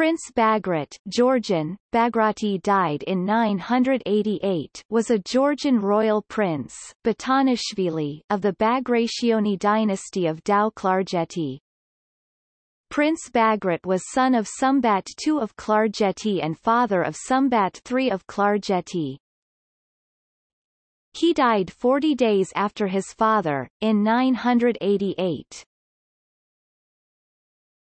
Prince Bagrat Georgian, Bagrati died in 988 was a Georgian royal prince Batonishvili of the Bagrationi dynasty of Tao-Klarjeti. Prince Bagrat was son of Sumbat II of Klarjeti and father of Sumbat III of Klarjeti. He died 40 days after his father, in 988.